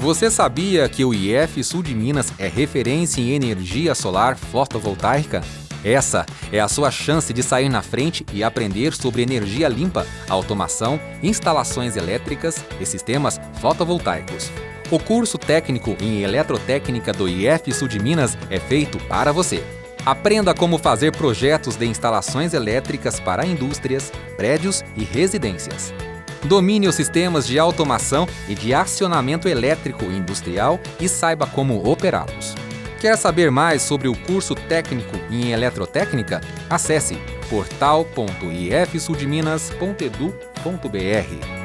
Você sabia que o IF Sul de Minas é referência em energia solar fotovoltaica? Essa é a sua chance de sair na frente e aprender sobre energia limpa, automação, instalações elétricas e sistemas fotovoltaicos. O curso técnico em eletrotécnica do IF Sul de Minas é feito para você. Aprenda como fazer projetos de instalações elétricas para indústrias, prédios e residências. Domine os sistemas de automação e de acionamento elétrico industrial e saiba como operá-los. Quer saber mais sobre o curso técnico em eletrotécnica? Acesse portal.ifsudminas.edu.br.